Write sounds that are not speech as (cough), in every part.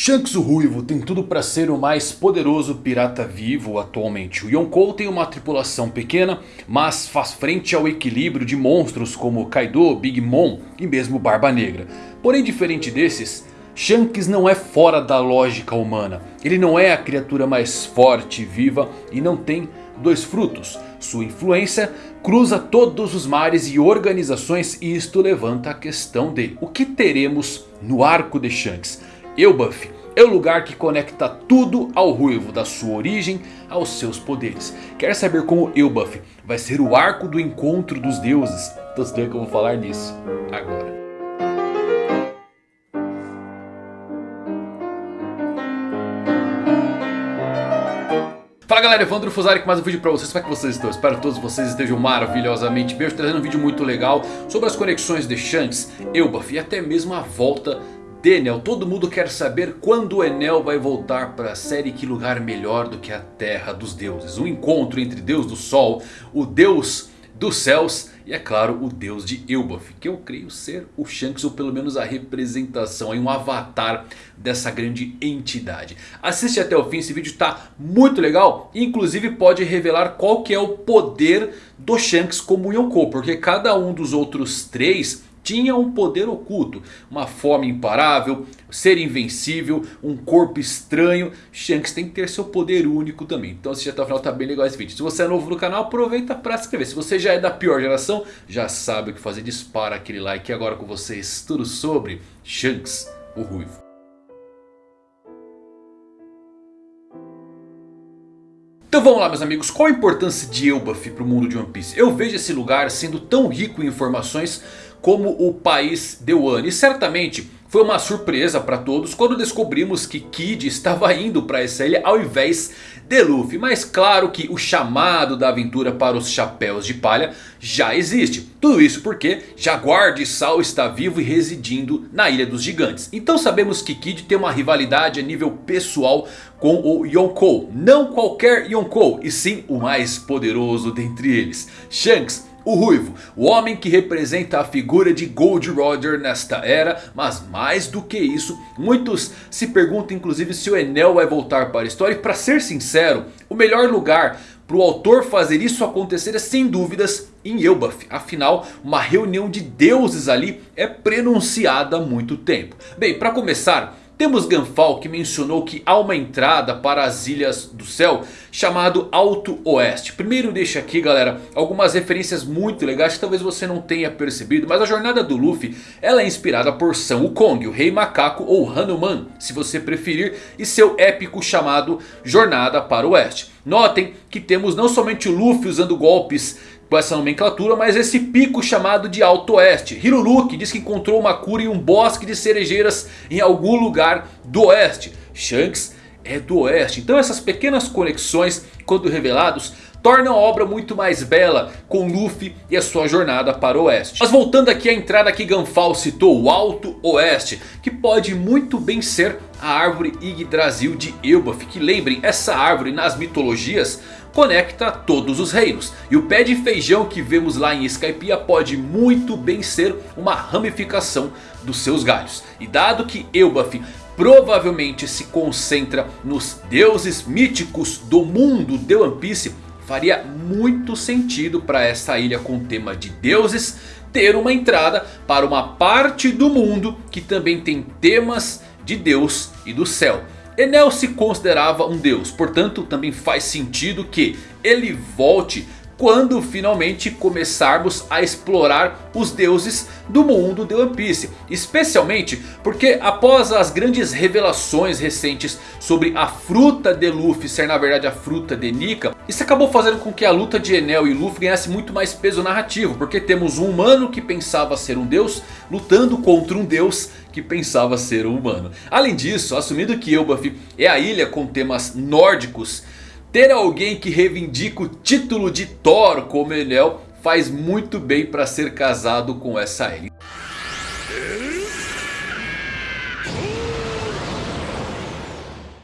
Shanks o Ruivo tem tudo para ser o mais poderoso pirata vivo atualmente. O Yonkou tem uma tripulação pequena, mas faz frente ao equilíbrio de monstros como Kaido, Big Mom e mesmo Barba Negra. Porém diferente desses, Shanks não é fora da lógica humana. Ele não é a criatura mais forte e viva e não tem dois frutos. Sua influência cruza todos os mares e organizações e isto levanta a questão de o que teremos no arco de Shanks. Elbaf é o lugar que conecta tudo ao Ruivo, da sua origem aos seus poderes. Quer saber como Elbaf vai ser o arco do encontro dos deuses? Então você que eu vou falar nisso agora. Fala galera, Evandro Fusari com mais um vídeo pra vocês, como é que vocês estão? Espero que todos vocês estejam maravilhosamente bem, hoje trazendo um vídeo muito legal sobre as conexões de Shanks, Elbaf e até mesmo a volta Daniel, todo mundo quer saber quando o Enel vai voltar para a série Que Lugar Melhor do que a Terra dos Deuses. O encontro entre Deus do Sol, o Deus dos Céus e é claro o Deus de Elbaf. Que eu creio ser o Shanks ou pelo menos a representação, um avatar dessa grande entidade. Assiste até o fim, esse vídeo está muito legal. Inclusive pode revelar qual que é o poder do Shanks como Yonkou. Porque cada um dos outros três tinha um poder oculto, uma fome imparável, ser invencível, um corpo estranho. Shanks tem que ter seu poder único também. Então já até o final tá bem legal esse vídeo. Se você é novo no canal aproveita para se inscrever. Se você já é da pior geração já sabe o que fazer. Dispara aquele like e agora com vocês tudo sobre Shanks o Ruivo. Então vamos lá meus amigos, qual a importância de Elbaf para o mundo de One Piece? Eu vejo esse lugar sendo tão rico em informações como o país de Wano. E certamente foi uma surpresa para todos quando descobrimos que Kid estava (laughs) indo para essa ilha ao invés de Luffy. Mas claro que o chamado da aventura para os chapéus de palha já existe. Tudo isso porque Jaguar de Sal está vivo e residindo na Ilha dos Gigantes. Então sabemos que Kid tem uma rivalidade a nível pessoal com o Yonkou. Não qualquer Yonkou, e sim o mais poderoso dentre eles. Shanks o Ruivo, o homem que representa a figura de Gold Roger nesta era. Mas mais do que isso, muitos se perguntam inclusive se o Enel vai voltar para a história. E para ser sincero, o melhor lugar para o autor fazer isso acontecer é sem dúvidas em Elbaf. Afinal, uma reunião de deuses ali é prenunciada há muito tempo. Bem, para começar... Temos Ganfal que mencionou que há uma entrada para as Ilhas do Céu chamado Alto Oeste. Primeiro deixa aqui galera algumas referências muito legais que talvez você não tenha percebido. Mas a jornada do Luffy ela é inspirada por São Wukong, o Rei Macaco ou Hanuman se você preferir. E seu épico chamado Jornada para o Oeste. Notem que temos não somente o Luffy usando golpes com essa nomenclatura, mas esse pico chamado de Alto Oeste. Hiruluki diz que encontrou uma cura em um bosque de cerejeiras em algum lugar do Oeste. Shanks é do Oeste. Então essas pequenas conexões, quando revelados, tornam a obra muito mais bela com Luffy e a sua jornada para o Oeste. Mas voltando aqui à entrada que Ganfal citou, o Alto Oeste, que pode muito bem ser a árvore Yggdrasil de Elbaf. Que lembrem, essa árvore nas mitologias conecta todos os reinos. E o pé de feijão que vemos lá em Skypiea pode muito bem ser uma ramificação dos seus galhos. E dado que Elbaf provavelmente se concentra nos deuses míticos do mundo de One Piece... Faria muito sentido para essa ilha com tema de deuses ter uma entrada para uma parte do mundo que também tem temas de Deus e do céu. Enel se considerava um deus, portanto também faz sentido que ele volte quando finalmente começarmos a explorar os deuses do mundo de One Piece. Especialmente porque após as grandes revelações recentes sobre a fruta de Luffy ser na verdade a fruta de Nika. Isso acabou fazendo com que a luta de Enel e Luffy ganhasse muito mais peso narrativo. Porque temos um humano que pensava ser um deus lutando contra um deus que pensava ser um humano. Além disso, assumindo que Elbaf é a ilha com temas nórdicos... Ter alguém que reivindica o título de Thor como Enel faz muito bem para ser casado com essa ilha.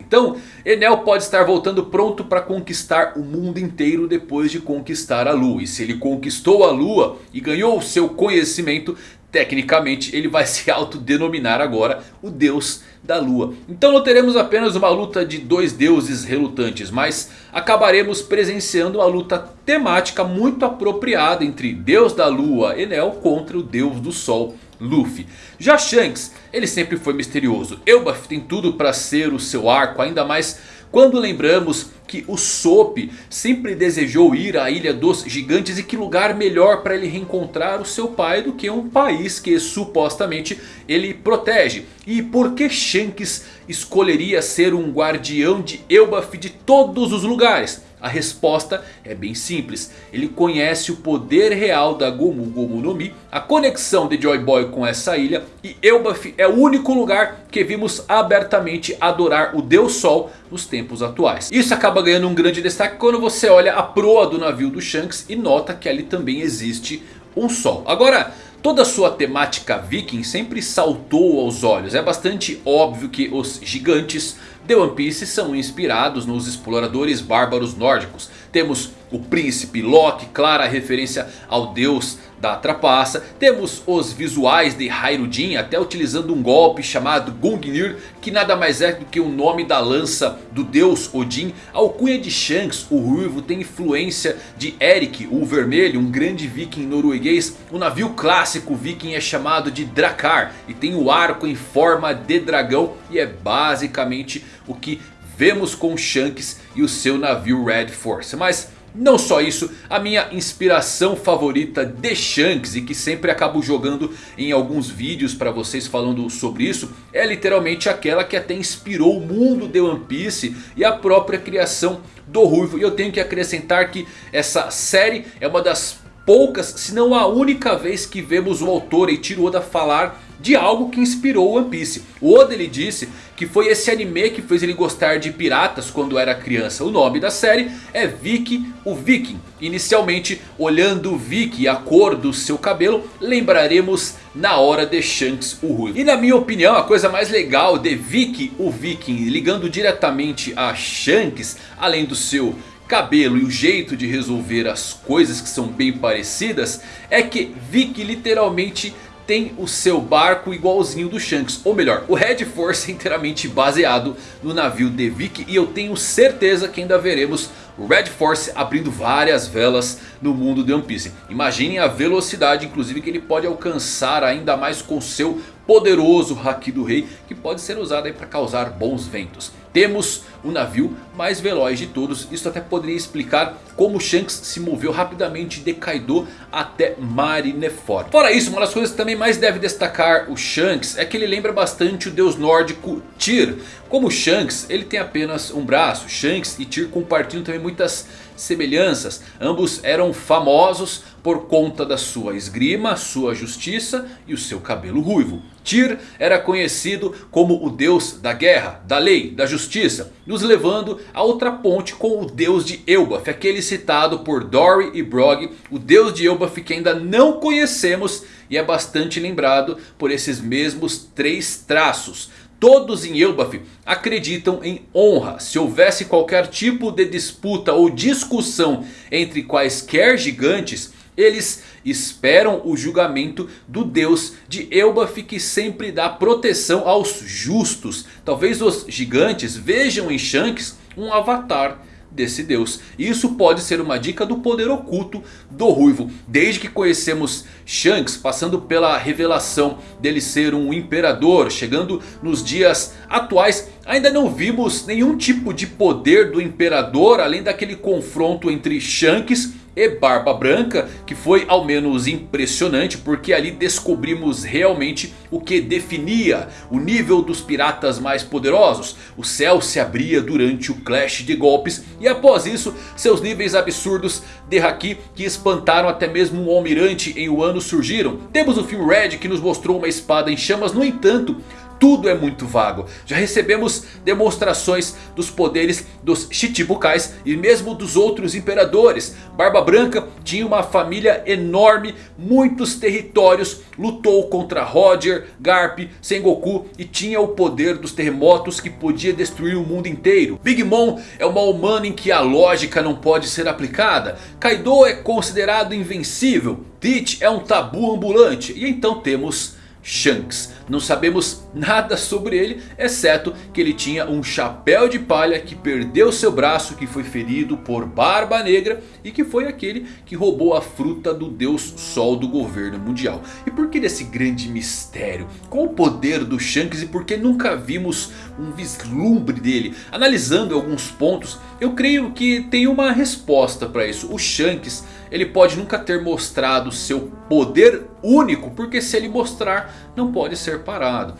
Então Enel pode estar voltando pronto para conquistar o mundo inteiro depois de conquistar a Lua. E se ele conquistou a Lua e ganhou o seu conhecimento, tecnicamente ele vai se autodenominar agora o Deus da Lua. Então não teremos apenas uma luta de dois deuses relutantes, mas acabaremos presenciando uma luta temática muito apropriada entre Deus da Lua, Enel, contra o Deus do Sol, Luffy. Já Shanks, ele sempre foi misterioso. Elbaf tem tudo para ser o seu arco, ainda mais quando lembramos que o Sop sempre desejou ir à Ilha dos Gigantes. E que lugar melhor para ele reencontrar o seu pai do que um país que supostamente ele protege. E por que Shanks escolheria ser um guardião de Elbaf de todos os lugares? A resposta é bem simples. Ele conhece o poder real da Gomu Gomu no Mi. A conexão de Joy Boy com essa ilha. E Elbaf é o único lugar que vimos abertamente adorar o Deus Sol nos tempos atuais. Isso acaba ganhando um grande destaque quando você olha a proa do navio do Shanks. E nota que ali também existe um sol. Agora... Toda sua temática viking sempre saltou aos olhos. É bastante óbvio que os gigantes de One Piece são inspirados nos exploradores bárbaros nórdicos. Temos o príncipe Loki, clara referência ao deus da trapaça. Temos os visuais de Hairudin, até utilizando um golpe chamado Gungnir, que nada mais é do que o nome da lança do deus Odin. A alcunha de Shanks, o ruivo, tem influência de Eric, o vermelho, um grande viking norueguês. O navio clássico viking é chamado de Drakkar e tem o arco em forma de dragão e é basicamente o que vemos com Shanks e o seu navio Red Force. Mas não só isso, a minha inspiração favorita de Shanks e que sempre acabo jogando em alguns vídeos para vocês falando sobre isso. É literalmente aquela que até inspirou o mundo de One Piece e a própria criação do Ruivo. E eu tenho que acrescentar que essa série é uma das poucas, se não a única vez que vemos o autor Eiichiro Oda falar de algo que inspirou One Piece. O Oda ele disse que foi esse anime que fez ele gostar de piratas quando era criança. O nome da série é Vicky o Viking. Inicialmente, olhando Vicky e a cor do seu cabelo, lembraremos na hora de Shanks o Ruivo. E na minha opinião, a coisa mais legal de Vicky o Viking, ligando diretamente a Shanks, além do seu cabelo e o jeito de resolver as coisas que são bem parecidas, é que Vicky literalmente tem o seu barco igualzinho do Shanks. Ou melhor, o Red Force é inteiramente baseado no navio de Vicky. E eu tenho certeza que ainda veremos o Red Force abrindo várias velas no mundo de One Piece. Imaginem a velocidade inclusive que ele pode alcançar ainda mais com seu poderoso Haki do Rei. Que pode ser usado para causar bons ventos. Temos o navio mais veloz de todos. Isso até poderia explicar como Shanks se moveu rapidamente de Kaido até Marineford. Fora isso, uma das coisas que também mais deve destacar o Shanks é que ele lembra bastante o deus nórdico Tyr. Como Shanks, ele tem apenas um braço. Shanks e Tyr compartilham também muitas semelhanças. Ambos eram famosos por conta da sua esgrima, sua justiça e o seu cabelo ruivo. Tyr era conhecido como o deus da guerra, da lei, da justiça. Nos levando a outra ponte com o deus de Elbaf. Aquele citado por Dory e Brog. O deus de Elbaf que ainda não conhecemos. E é bastante lembrado por esses mesmos três traços. Todos em Elbaf acreditam em honra. Se houvesse qualquer tipo de disputa ou discussão entre quaisquer gigantes... Eles esperam o julgamento do Deus de Elbaf que sempre dá proteção aos justos. Talvez os gigantes vejam em Shanks um avatar desse deus. Isso pode ser uma dica do poder oculto do Ruivo. Desde que conhecemos Shanks, passando pela revelação dele ser um imperador, chegando nos dias atuais, ainda não vimos nenhum tipo de poder do imperador, além daquele confronto entre Shanks e Barba Branca, que foi ao menos impressionante porque ali descobrimos realmente o que definia o nível dos piratas mais poderosos. O céu se abria durante o clash de golpes e após isso seus níveis absurdos de Haki que espantaram até mesmo um almirante em Wano surgiram. Temos o filme Red que nos mostrou uma espada em chamas, no entanto... tudo é muito vago. Já recebemos demonstrações dos poderes dos Chichibukais e mesmo dos outros imperadores. Barba Branca tinha uma família enorme, muitos territórios, lutou contra Roger, Garp, Sengoku e tinha o poder dos terremotos que podia destruir o mundo inteiro. Big Mom é uma humana em que a lógica não pode ser aplicada. Kaido é considerado invencível. Teach é um tabu ambulante. E então temos Shanks. Não sabemos nada sobre ele, exceto que ele tinha um chapéu de palha que perdeu seu braço, que foi ferido por Barba Negra e que foi aquele que roubou a fruta do Deus Sol do governo mundial. E por que desse grande mistério? Qual o poder do Shanks e por que nunca vimos um vislumbre dele? Analisando alguns pontos, eu creio que tem uma resposta para isso. O Shanks ele pode nunca ter mostrado seu poder único. Porque se ele mostrar não pode ser parado.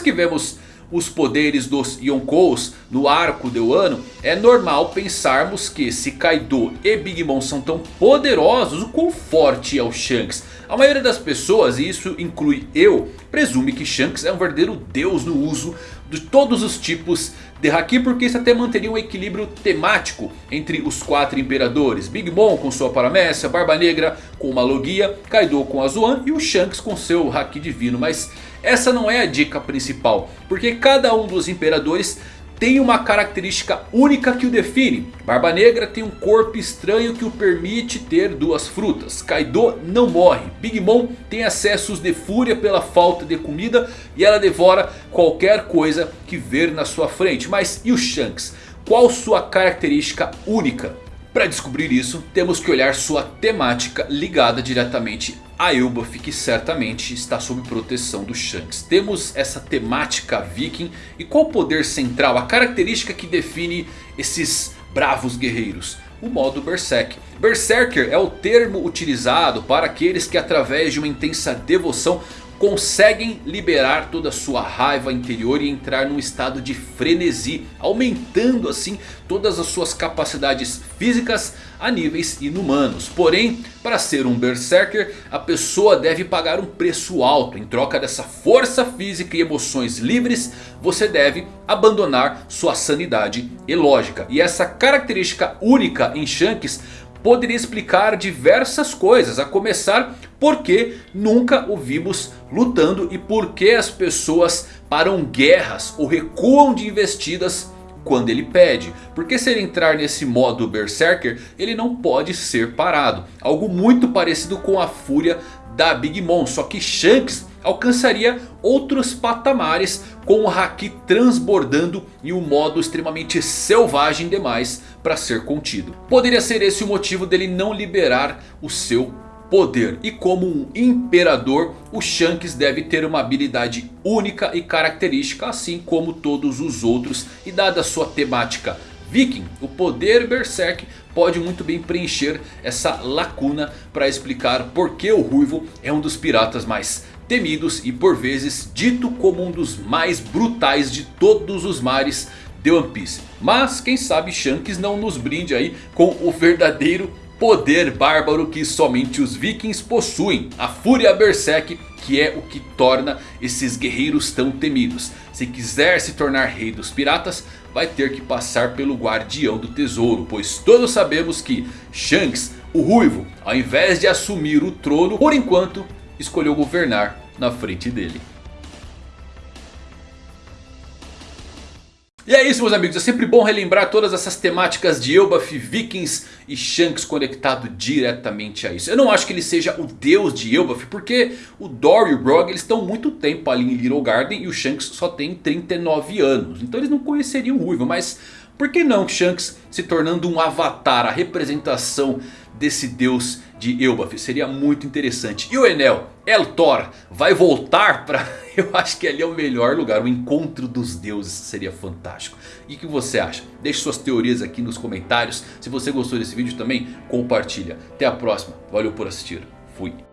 Que vemos os poderes dos Yonkous no arco de Wano, é normal pensarmos que se Kaido e Big Mom são tão poderosos, o quão forte é o Shanks? A maioria das pessoas, e isso inclui eu, presume que Shanks é um verdadeiro deus no uso de todos os tipos de Haki. Porque isso até manteria um equilíbrio temático entre os quatro imperadores. Big Mom com sua paramécia, Barba Negra com uma Logia, Kaido com a Zoan e o Shanks com seu Haki divino. Mas essa não é a dica principal. Porque cada um dos imperadores tem uma característica única que o define. Barba Negra tem um corpo estranho que o permite ter duas frutas. Kaido não morre. Big Mom tem acessos de fúria pela falta de comida. E ela devora qualquer coisa que ver na sua frente. Mas e o Shanks? Qual sua característica única? Para descobrir isso, temos que olhar sua temática ligada diretamente a Elbaf que certamente está sob proteção do Shanks. Temos essa temática viking e qual o poder central, a característica que define esses bravos guerreiros? O modo Berserk. Berserker é o termo utilizado para aqueles que através de uma intensa devoção conseguem liberar toda a sua raiva interior e entrar num estado de frenesi. Aumentando assim todas as suas capacidades físicas a níveis inumanos. Porém, para ser um Berserker, a pessoa deve pagar um preço alto. Em troca dessa força física e emoções livres, você deve abandonar sua sanidade e lógica. E essa característica única em Shanks poderia explicar diversas coisas. A começar porque nunca o vimos lutando e por que as pessoas param guerras ou recuam de investidas quando ele pede. Porque se ele entrar nesse modo Berserker, ele não pode ser parado. Algo muito parecido com a fúria da Big Mom. Só que Shanks alcançaria outros patamares com o Haki transbordando em um modo extremamente selvagem demais para ser contido. Poderia ser esse o motivo dele não liberar o seu poder. E como um imperador, o Shanks deve ter uma habilidade única e característica, assim como todos os outros. E dada sua temática Viking, o poder Berserk pode muito bem preencher essa lacuna para explicar por que o Ruivo é um dos piratas mais temidos e por vezes dito como um dos mais brutais de todos os mares de One Piece. Mas quem sabe Shanks não nos brinde aí com o verdadeiro poder bárbaro que somente os vikings possuem. A Fúria Berserk que é o que torna esses guerreiros tão temidos. Se quiser se tornar rei dos piratas, vai ter que passar pelo guardião do tesouro. Pois todos sabemos que Shanks, o ruivo, ao invés de assumir o trono, por enquanto escolheu governar na frente dele. E é isso meus amigos, é sempre bom relembrar todas essas temáticas de Elbaf, Vikings e Shanks conectado diretamente a isso. Eu não acho que ele seja o deus de Elbaf, porque o Dory e o Brog eles estão muito tempo ali em Little Garden e o Shanks só tem 39 anos. Então eles não conheceriam o Ruivo, mas por que não Shanks se tornando um avatar, a representação desse deus de Elbaf? Seria muito interessante. E o Enel, El Thor, vai voltar para... (laughs) Eu acho que ali é o melhor lugar, o encontro dos deuses seria fantástico. E o que você acha? Deixe suas teorias aqui nos comentários. Se você gostou desse vídeo também, compartilha. Até a próxima, valeu por assistir, fui.